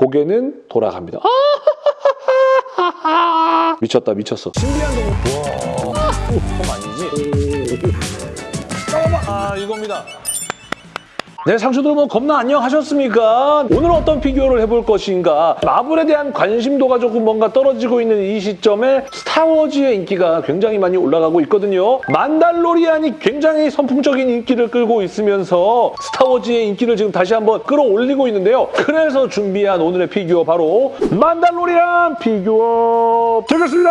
고개는 돌아갑니다. 미쳤다 미쳤어. 신비한 동물. 와, 그럼 아니지? 잠깐만. 아 이겁니다. 네, 상추들 뭐 겁나 안녕하셨습니까? 오늘 어떤 피규어를 해볼 것인가? 마블에 대한 관심도가 조금 뭔가 떨어지고 있는 이 시점에 스타워즈의 인기가 굉장히 많이 올라가고 있거든요. 만달로리안이 굉장히 선풍적인 인기를 끌고 있으면서 스타워즈의 인기를 지금 다시 한번 끌어올리고 있는데요. 그래서 준비한 오늘의 피규어 바로 만달로리안 피규어 되겠습니다.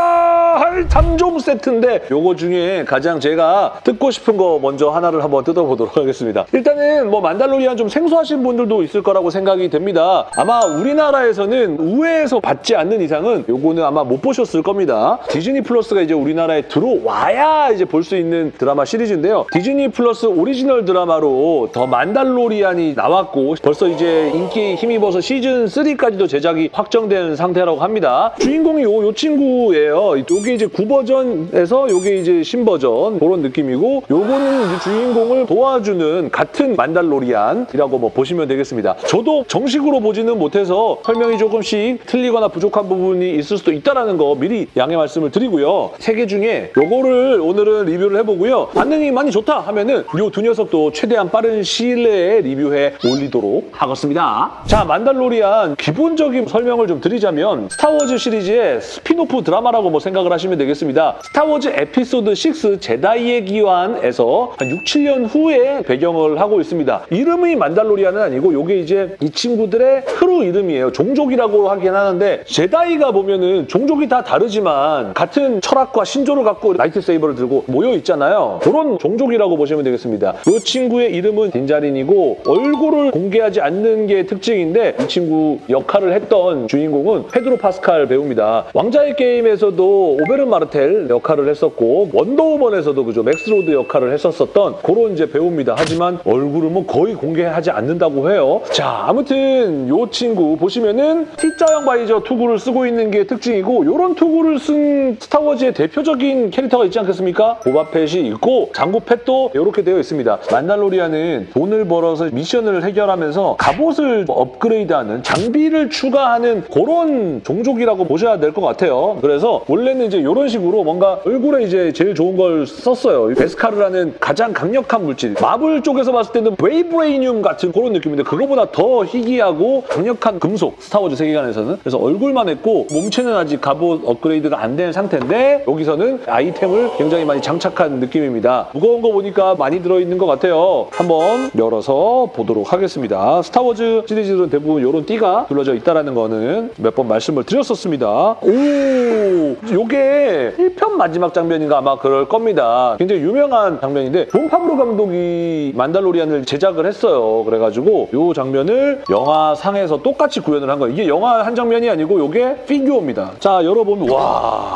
할 3종 세트인데 요거 중에 가장 제가 뜯고 싶은 거 먼저 하나를 한번 뜯어보도록 하겠습니다. 일단은 뭐 만달로리안 좀 생소하신 분들도 있을 거라고 생각이 됩니다. 아마 우리나라에서는 우회해서 받지 않는 이상은 요거는 아마 못 보셨을 겁니다. 디즈니 플러스가 이제 우리나라에 들어와야 이제 볼 수 있는 드라마 시리즈인데요. 디즈니 플러스 오리지널 드라마로 더 만달로리안이 나왔고 벌써 이제 인기 힘입어서 시즌 3까지도 제작이 확정된 상태라고 합니다. 주인공이 요, 요 친구예요. 요게 이제 구버전에서 요게 이제 신버전 그런 느낌이고 요거는 이제 주인공을 도와주는 같은 만달로리안 이라고 뭐 보시면 되겠습니다. 저도 정식으로 보지는 못해서 설명이 조금씩 틀리거나 부족한 부분이 있을 수도 있다는 거 미리 양해 말씀을 드리고요. 세 개 중에 요거를 오늘은 리뷰를 해보고요. 반응이 많이 좋다 하면은 요 두 녀석도 최대한 빠른 시일 내에 리뷰해 올리도록 하겠습니다. 자, 만달로리안 기본적인 설명을 좀 드리자면 스타워즈 시리즈의 스피노프 드라마라고 뭐 생각을 하시면 되겠습니다. 스타워즈 에피소드 6 제다이의 귀환에서 한 6, 7년 후에 배경을 하고 있습니다. 이름이 만달로리안은 아니고 요게 이제 이 친구들의 크루 이름이에요. 종족이라고 하긴 하는데 제다이가 보면은 종족이 다 다르지만 같은 철학과 신조를 갖고 lightsaber를 들고 모여 있잖아요. 그런 종족이라고 보시면 되겠습니다. 이 친구의 이름은 딘 자린이고 얼굴을 공개하지 않는 게 특징인데 이 친구 역할을 했던 주인공은 페드로 파스칼 배우입니다. 왕좌의 게임에서도 오베른 마르텔 역할을 했었고 원더우먼에서도 그죠 맥스로드 역할을 했었었던 그런 이제 배우입니다. 하지만 얼굴은 뭐 거의 공개하지 않는다고 해요. 자 아무튼 이 친구 보시면은 T자형 visor 투구를 쓰고 있는 게 특징이고 이런 투구를 쓴 스타워즈의 대표적인 캐릭터가 있지 않겠습니까? 보바펫이 있고 장구펫도 이렇게 되어 있습니다. 만달로리안은 돈을 벌어서 미션을 해결하면서 갑옷을 업그레이드하는 장비를 추가하는 그런 종족이라고 보셔야 될 것 같아요. 그래서 원래는 이제 이런 식으로 뭔가 얼굴에 이제 제일 좋은 걸 썼어요. 베스카르라는 가장 강력한 물질. 마블 쪽에서 봤을 때는 vibranium 같은 그런 느낌인데 그거보다 더 희귀하고 강력한 금속 스타워즈 세계관에서는 그래서 얼굴만 했고 몸체는 아직 갑옷 업그레이드가 안 된 상태인데 여기서는 아이템을 굉장히 많이 장착한 느낌입니다. 무거운 거 보니까 많이 들어있는 것 같아요. 한번 열어서 보도록 하겠습니다. 스타워즈 시리즈는 대부분 이런 띠가 둘러져 있다는 거는 몇 번 말씀을 드렸었습니다. 오, 요게 1편 마지막 장면인가 아마 그럴 겁니다. 굉장히 유명한 장면인데 존 파브로 감독이 만달로리안을 제작을 했어요. 그래가지고 요 장면을 영화상에서 똑같이 구현을 한 거예요. 이게 영화 한 장면이 아니고 요게 피규어입니다. 자, 열어보면 와...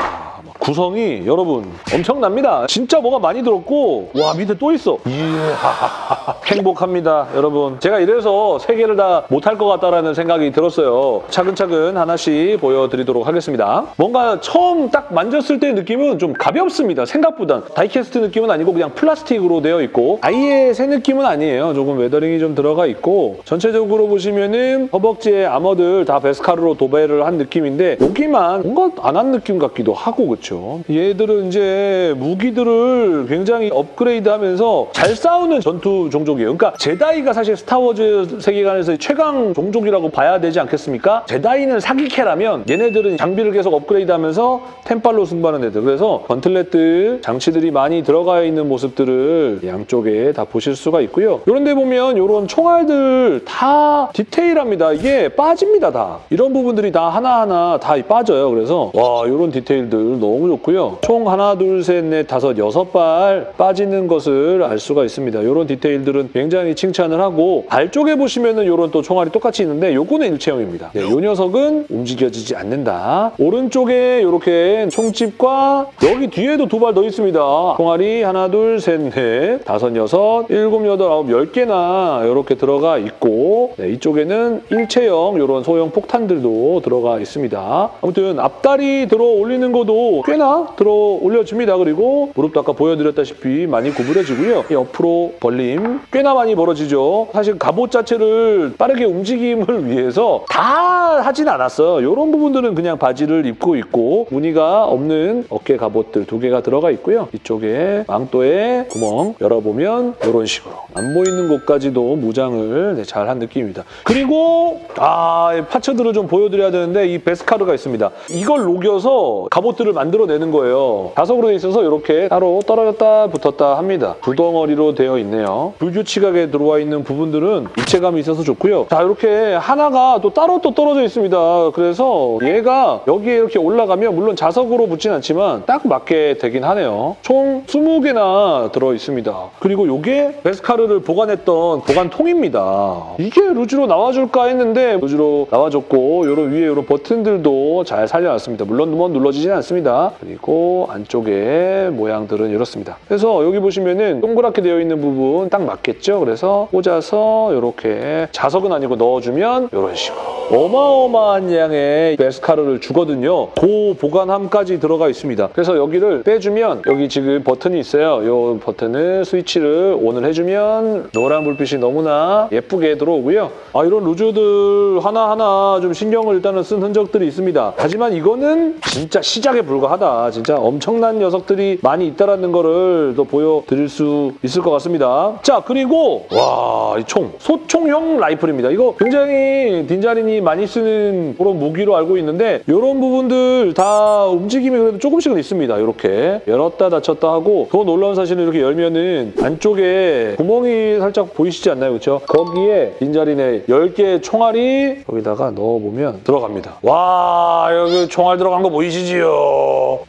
구성이 여러분 엄청납니다. 진짜 뭐가 많이 들었고 와 밑에 또 있어. 이야 행복합니다 여러분. 제가 이래서 세 개를 다 못할 것 같다라는 생각이 들었어요. 차근차근 하나씩 보여드리도록 하겠습니다. 뭔가 처음 딱 만졌을 때 느낌은 좀 가볍습니다. 생각보다 die-cast 느낌은 아니고 그냥 플라스틱으로 되어 있고 아예 새 느낌은 아니에요. 조금 weathering이 좀 들어가 있고 전체적으로 보시면은 허벅지에 armor들 다 베스카르로 도배를 한 느낌인데 여기만 뭔가 안 한 느낌 같기도 하고 그렇죠. 얘들은 이제 무기들을 굉장히 업그레이드하면서 잘 싸우는 전투 종족이에요. 그러니까 제다이가 사실 스타워즈 세계관에서 최강 종족이라고 봐야 되지 않겠습니까? 제다이는 사기캐라면 얘네들은 장비를 계속 업그레이드하면서 템빨로 승부하는 애들. 그래서 gauntlet들 장치들이 많이 들어가 있는 모습들을 양쪽에 다 보실 수가 있고요. 이런 데 보면 이런 총알들 다 디테일합니다. 이게 빠집니다, 다. 이런 부분들이 다 하나하나 다 빠져요. 그래서 와 이런 디테일들 너무 좋고요. 총 하나, 둘, 셋, 넷, 다섯, 여섯 발 빠지는 것을 알 수가 있습니다. 이런 디테일들은 굉장히 칭찬을 하고 발 쪽에 보시면은 이런 또 총알이 똑같이 있는데 요거는 일체형입니다. 네, 요 녀석은 움직여지지 않는다. 오른쪽에 이렇게 총집과 여기 뒤에도 두 발 더 있습니다. 총알이 하나, 둘, 셋, 넷, 다섯, 여섯, 일곱, 여덟, 아홉, 열 개나 이렇게 들어가 있고 네, 이쪽에는 일체형 이런 소형 폭탄들도 들어가 있습니다. 아무튼 앞다리 들어 올리는 것도 꽤 꽤나 들어 올려줍니다. 그리고 무릎도 아까 보여드렸다시피 많이 구부려지고요. 옆으로 벌림 꽤나 많이 벌어지죠. 사실 갑옷 자체를 빠르게 움직임을 위해서 다 하진 않았어요. 이런 부분들은 그냥 바지를 입고 있고 무늬가 없는 어깨 갑옷들 두 개가 들어가 있고요. 이쪽에 망토에 구멍 열어보면 이런 식으로 안 보이는 곳까지도 무장을 네, 잘한 느낌입니다. 그리고 아 파츠들을 좀 보여드려야 되는데 이 베스카르가 있습니다. 이걸 녹여서 갑옷들을 만들어 내는 거예요. 자석으로 돼 있어서 이렇게 따로 떨어졌다 붙었다 합니다. 두 덩어리로 되어 있네요. 불규칙하게 들어와 있는 부분들은 입체감이 있어서 좋고요. 자 이렇게 하나가 또 따로 또 떨어져 있습니다. 그래서 얘가 여기에 이렇게 올라가면 물론 자석으로 붙진 않지만 딱 맞게 되긴 하네요. 총 20개나 들어 있습니다. 그리고 이게 베스카르를 보관했던 보관통입니다. 이게 루즈로 나와줄까 했는데 루즈로 나와줬고 요런 위에 요런 버튼들도 잘 살려놨습니다. 물론 뭐 눌러지진 않습니다. 그리고 안쪽에 모양들은 이렇습니다. 그래서 여기 보시면은 동그랗게 되어 있는 부분 딱 맞겠죠? 그래서 꽂아서 이렇게 자석은 아니고 넣어주면 이런 식으로 어마어마한 양의 베스카르를 주거든요. 그 보관함까지 들어가 있습니다. 그래서 여기를 빼주면 여기 지금 버튼이 있어요. 이 버튼을 스위치를 ON을 해주면 노란 불빛이 너무나 예쁘게 들어오고요. 아 이런 루즈들 하나하나 좀 신경을 일단은 쓴 흔적들이 있습니다. 하지만 이거는 진짜 시작에 불과 하다. 진짜 엄청난 녀석들이 많이 있다라는 거를 또 보여드릴 수 있을 것 같습니다. 자 그리고 와 이 총 소총형 라이플입니다. 이거 굉장히 딘자린이 많이 쓰는 그런 무기로 알고 있는데 이런 부분들 다 움직임이 그래도 조금씩은 있습니다. 이렇게 열었다 닫혔다 하고 더 놀라운 사실은 이렇게 열면은 안쪽에 구멍이 살짝 보이시지 않나요? 그렇죠? 거기에 딘자린의 10개의 총알이 여기다가 넣어보면 들어갑니다. 와 여기 총알 들어간 거 보이시지요?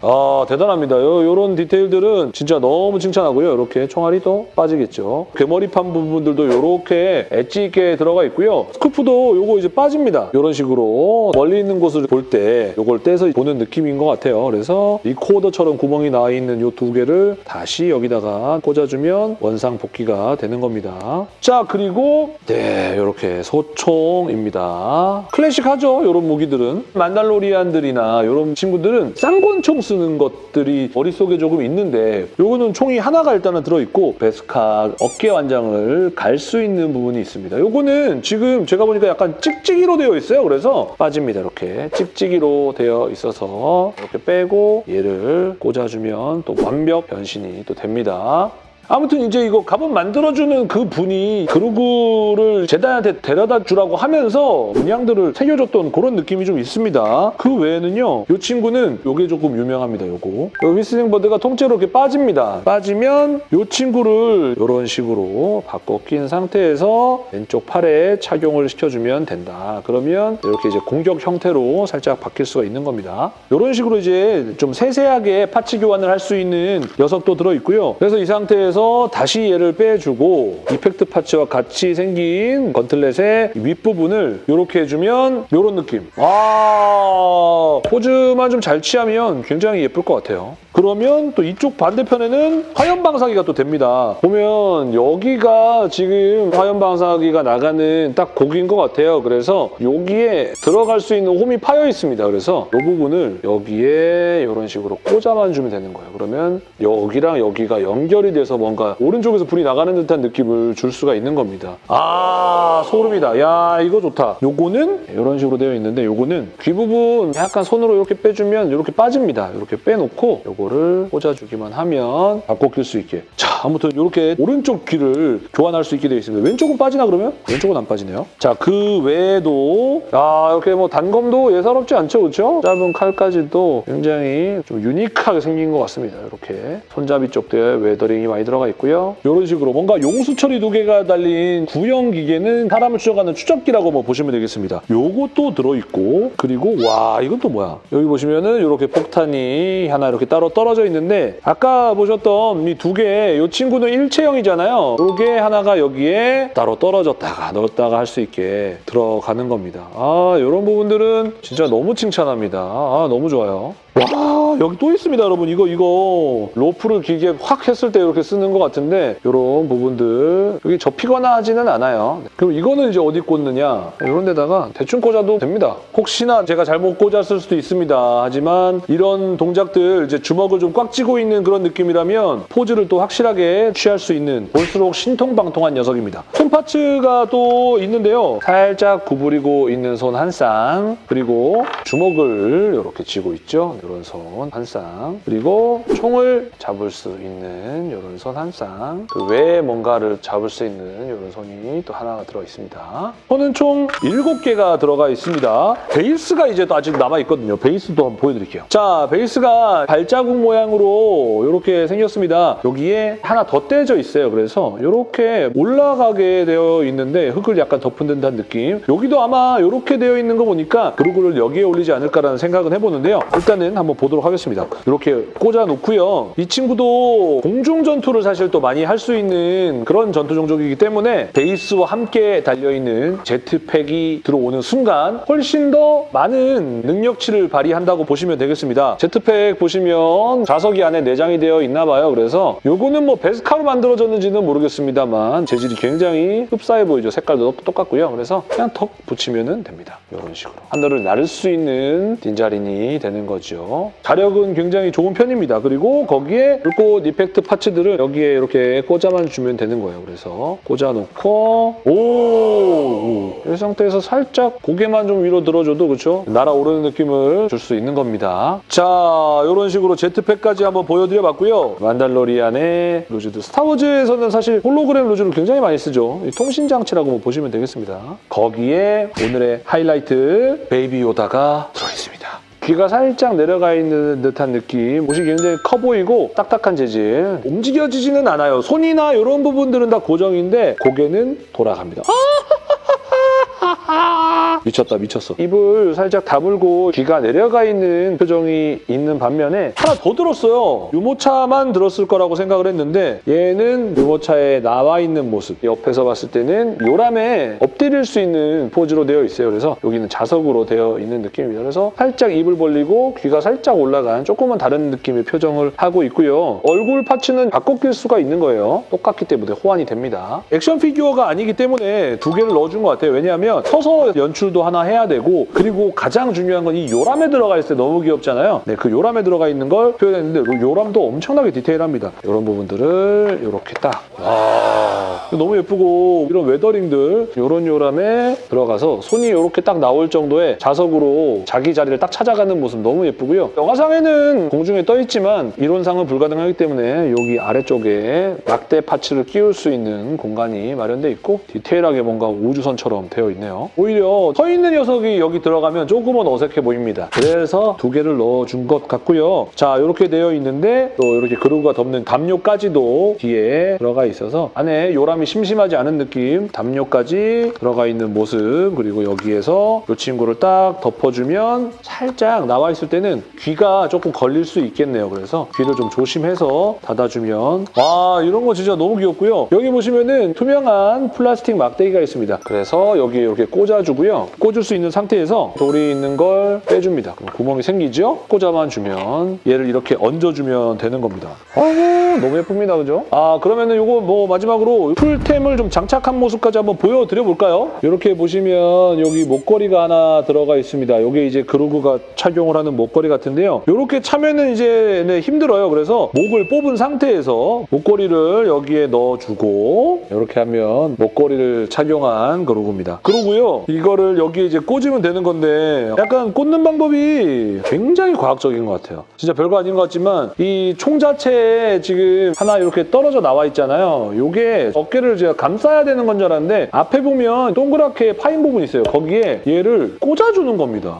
아 대단합니다. 이런 디테일들은 진짜 너무 칭찬하고요. 이렇게 총알이 또 빠지겠죠. 개머리판 부분들도 이렇게 엣지 있게 들어가 있고요. scope도 요거 이제 빠집니다. 이런 식으로 멀리 있는 곳을 볼 때 요걸 떼서 보는 느낌인 것 같아요. 그래서 리코더처럼 구멍이 나 있는 요 두 개를 다시 여기다가 꽂아주면 원상 복귀가 되는 겁니다. 자 그리고 네 이렇게 소총입니다. 클래식하죠. 이런 무기들은 만달로리안들이나 이런 친구들은 쌍권총 쓰는 것들이 머릿속에 조금 있는데 요거는 총이 하나가 일단은 들어있고 베스카 어깨 완장을 갈 수 있는 부분이 있습니다. 요거는 지금 제가 보니까 약간 찍찍이로 되어 있어요. 그래서 빠집니다. 이렇게 찍찍이로 되어 있어서 이렇게 빼고 얘를 꽂아주면 또 완벽 변신이 또 됩니다. 아무튼 이제 이거 갑옷 만들어주는 그 분이 그루그를 제다한테 데려다 주라고 하면서 문양들을 새겨줬던 그런 느낌이 좀 있습니다. 그 외에는요. 이 친구는 이게 조금 유명합니다. 요거. 요 휘슬링 버드가 통째로 이렇게 빠집니다. 빠지면 이 친구를 이런 식으로 바꿔 낀 상태에서 왼쪽 팔에 착용을 시켜주면 된다. 그러면 이렇게 이제 공격 형태로 살짝 바뀔 수가 있는 겁니다. 이런 식으로 이제 좀 세세하게 파츠 교환을 할 수 있는 녀석도 들어있고요. 그래서 이 상태에서 다시 얘를 빼주고 이펙트 파츠와 같이 생긴 건틀렛의 윗부분을 이렇게 해주면 이런 느낌. 와 포즈만 좀 잘 취하면 굉장히 예쁠 것 같아요. 그러면 또 이쪽 반대편에는 화염 방사기가 또 됩니다. 보면 여기가 지금 화염 방사기가 나가는 딱 고기인 것 같아요. 그래서 여기에 들어갈 수 있는 홈이 파여 있습니다. 그래서 이 부분을 여기에 이런 식으로 꽂아만 주면 되는 거예요. 그러면 여기랑 여기가 연결이 돼서 뭔가 오른쪽에서 불이 나가는 듯한 느낌을 줄 수가 있는 겁니다. 아 소름이다. 야 이거 좋다. 요거는 이런 식으로 되어 있는데 요거는 귀 부분 약간 손으로 이렇게 빼주면 이렇게 빠집니다. 이렇게 빼놓고 요거를 꽂아주기만 하면 바꿔 낄 수 있게. 자 아무튼 이렇게 오른쪽 귀를 교환할 수 있게 되어 있습니다. 왼쪽은 빠지나 그러면? 왼쪽은 안 빠지네요. 자 그 외에도 야 이렇게 뭐 단검도 예사롭지 않죠, 그렇죠? 짧은 칼까지도 굉장히 좀 unique하게 생긴 것 같습니다. 이렇게 손잡이 쪽에 weathering이 많이 들어가 있고요. 이런 식으로 뭔가 용수철이 두 개가 달린 구형 기계는 사람을 추적하는 추적기라고 뭐 보시면 되겠습니다. 요것도 들어있고 그리고 와 이건 또 뭐야? 여기 보시면은 이렇게 폭탄이 하나 이렇게 따로 떨어져 있는데 아까 보셨던 이 두 개, 이 친구는 일체형이잖아요. 요게 하나가 여기에 따로 떨어졌다가 넣었다가 할 수 있게 들어가는 겁니다. 아 이런 부분들은 진짜 너무 칭찬합니다. 아 너무 좋아요. 와 여기 또 있습니다 여러분. 이거 이거. 로프를 길게 확 했을 때 이렇게 쓰는 것 같은데 이런 부분들. 여기 접히거나 하지는 않아요. 그럼 이거는 이제 어디 꽂느냐? 이런 데다가 대충 꽂아도 됩니다. 혹시나 제가 잘못 꽂았을 수도 있습니다. 하지만 이런 동작들 이제 주먹을 좀 꽉 쥐고 있는 그런 느낌이라면 포즈를 또 확실하게 취할 수 있는 볼수록 신통방통한 녀석입니다. 손 파츠가 또 있는데요. 살짝 구부리고 있는 손 한 쌍. 그리고 주먹을 이렇게 쥐고 있죠 이런 손한 쌍. 그리고 총을 잡을 수 있는 이런 손한 쌍. 그 외에 뭔가를 잡을 수 있는 이런 손이 또 하나가 들어 있습니다. 손은 총 7개가 들어가 있습니다. 베이스가 이제 또 아직 남아 있거든요. 베이스도 한번 보여드릴게요. 자 베이스가 발자국 모양으로 이렇게 생겼습니다. 여기에 하나 더 떼져 있어요. 그래서 이렇게 올라가게 되어 있는데 흙을 약간 덮은 듯한 느낌. 여기도 아마 이렇게 되어 있는 거 보니까 그루그를 여기에 올리지 않을까라는 생각은 해보는데요. 일단은 한번 보도록 하겠습니다. 이렇게 꽂아 놓고요. 이 친구도 공중 전투를 사실 또 많이 할 수 있는 그런 전투 종족이기 때문에 베이스와 함께 달려있는 제트팩이 들어오는 순간 훨씬 더 많은 능력치를 발휘한다고 보시면 되겠습니다. 제트팩 보시면 좌석이 안에 내장이 되어 있나 봐요. 그래서 요거는 뭐 베스카로 만들어졌는지는 모르겠습니다만 재질이 굉장히 흡사해 보이죠. 색깔도 똑같고요. 그래서 그냥 턱 붙이면 됩니다. 이런 식으로. 하늘을 나를 수 있는 딘자린이 되는 거죠 자력은 굉장히 좋은 편입니다. 그리고 거기에 불꽃 이펙트 파츠들을 여기에 이렇게 꽂아만 주면 되는 거예요. 그래서 꽂아놓고 오! 이 상태에서 살짝 고개만 좀 위로 들어줘도 그렇죠 날아오르는 느낌을 줄 수 있는 겁니다. 자 이런 식으로 jetpack까지 한번 보여드려봤고요. 만달로리안의 loose들. 스타워즈에서는 사실 홀로그램 loose를 굉장히 많이 쓰죠. 이 통신장치라고 뭐 보시면 되겠습니다. 거기에 오늘의 하이라이트 베이비 요다가 들어있습니다 귀가 살짝 내려가 있는 듯한 느낌. 옷이 굉장히 커 보이고 딱딱한 재질. 움직여지지는 않아요. 손이나 이런 부분들은 다 고정인데 고개는 돌아갑니다 미쳤다 미쳤어. 입을 살짝 다물고 귀가 내려가 있는 표정이 있는 반면에 하나 더 들었어요. 유모차만 들었을 거라고 생각을 했는데 얘는 유모차에 나와 있는 모습. 옆에서 봤을 때는 요람에 엎드릴 수 있는 포즈로 되어 있어요. 그래서 여기는 자석으로 되어 있는 느낌입니다. 그래서 살짝 입을 벌리고 귀가 살짝 올라간 조금은 다른 느낌의 표정을 하고 있고요. 얼굴 파츠는 바꿔 낄 수가 있는 거예요. 똑같기 때문에 호환이 됩니다. 액션 피규어가 아니기 때문에 두 개를 넣어준 것 같아요. 왜냐하면 서서 연출 도 하나 해야 되고 그리고 가장 중요한 건 이 요람에 들어가 있을 때 너무 귀엽잖아요. 네, 그 요람에 들어가 있는 걸 표현했는데 그 요람도 엄청나게 디테일합니다. 이런 부분들을 이렇게 딱 와, 너무 예쁘고 이런 weathering들 이런 요람에 들어가서 손이 이렇게 딱 나올 정도의 자석으로 자기 자리를 딱 찾아가는 모습 너무 예쁘고요. 영화상에는 공중에 떠 있지만 이론상은 불가능하기 때문에 여기 아래쪽에 막대 parts를 끼울 수 있는 공간이 마련돼 있고 디테일하게 뭔가 우주선처럼 되어 있네요. 오히려 서 있는 녀석이 여기 들어가면 조금은 어색해 보입니다. 그래서 두 개를 넣어준 것 같고요. 자, 이렇게 되어 있는데 또 이렇게 그로구가 덮는 담요까지도 뒤에 들어가 있어서 안에 요람이 심심하지 않은 느낌 담요까지 들어가 있는 모습 그리고 여기에서 이 친구를 딱 덮어주면 살짝 나와 있을 때는 귀가 조금 걸릴 수 있겠네요. 그래서 귀를 좀 조심해서 닫아주면 와 이런 거 진짜 너무 귀엽고요. 여기 보시면은 투명한 플라스틱 막대기가 있습니다. 그래서 여기 이렇게 꽂아주고요. 꽂을 수 있는 상태에서 돌이 있는 걸 빼줍니다. 그럼 구멍이 생기죠? 꽂아만 주면 얘를 이렇게 얹어주면 되는 겁니다. 아 너무 예쁩니다. 그죠? 아 그러면은 이거 뭐 마지막으로 풀템을 좀 장착한 모습까지 한번 보여드려 볼까요? 이렇게 보시면 여기 목걸이가 하나 들어가 있습니다. 이게 이제 그루그가 착용을 하는 목걸이 같은데요. 이렇게 차면은 이제 네, 힘들어요. 그래서 목을 뽑은 상태에서 목걸이를 여기에 넣어주고 이렇게 하면 목걸이를 착용한 그루그입니다. 그러고요. 이거를 여기에 이제 꽂으면 되는 건데 약간 꽂는 방법이 굉장히 과학적인 것 같아요. 진짜 별거 아닌 것 같지만 이 총 자체에 지금 하나 이렇게 떨어져 나와 있잖아요. 이게 어깨를 제가 감싸야 되는 건 줄 알았는데 앞에 보면 동그랗게 파인 부분이 있어요. 거기에 얘를 꽂아주는 겁니다.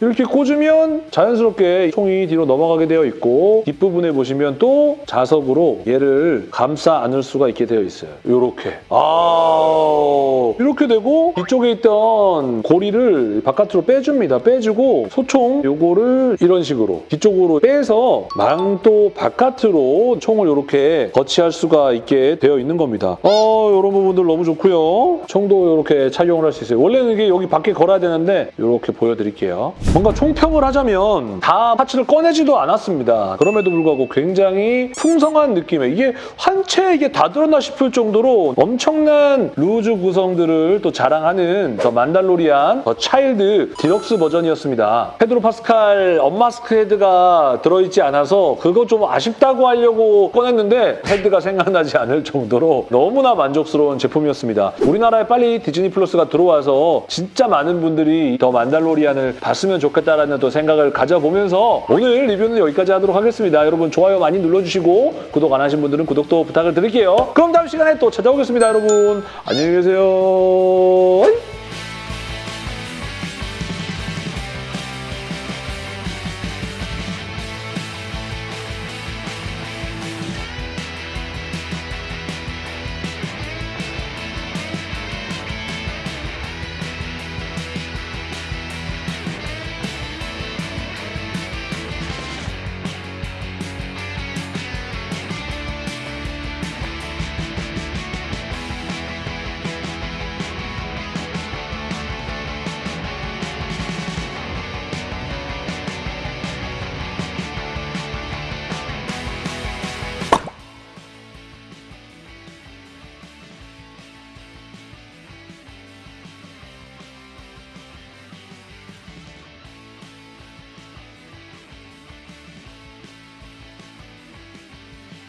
이렇게 꽂으면 자연스럽게 총이 뒤로 넘어가게 되어 있고 뒷부분에 보시면 또 자석으로 얘를 감싸 안을 수가 있게 되어 있어요. 이렇게. 아 이렇게 되고 뒤쪽에 있던 고리를 바깥으로 빼줍니다. 빼주고 소총 요거를 이런 식으로 뒤쪽으로 빼서 망토 바깥으로 총을 이렇게 거치할 수가 있게 되어 있는 겁니다. 어 이런 부분들 너무 좋고요. 총도 이렇게 착용을 할 수 있어요. 원래는 이게 여기 밖에 걸어야 되는데 이렇게 보여드릴게요. 뭔가 총평을 하자면 다 parts를 꺼내지도 않았습니다. 그럼에도 불구하고 굉장히 풍성한 느낌의 이게 한채 이게 다 들었나 싶을 정도로 엄청난 loose 구성들을 또 자랑하는 더 만달로리안 더 차일드 디럭스 버전이었습니다. 페드로 파스칼 unmask 헤드가 들어있지 않아서 그거 좀 아쉽다고 하려고 꺼냈는데 헤드가 생각나지 않을 정도로 너무나 만족스러운 제품이었습니다. 우리나라에 빨리 디즈니 플러스가 들어와서 진짜 많은 분들이 더 만달로리안을 봤 으면 좋겠다라는 또 생각을 가져보면서 오늘 리뷰는 여기까지 하도록 하겠습니다. 여러분 좋아요 많이 눌러주시고 구독 안 하신 분들은 구독도 부탁을 드릴게요. 그럼 다음 시간에 또 찾아오겠습니다, 여러분. 안녕히 계세요.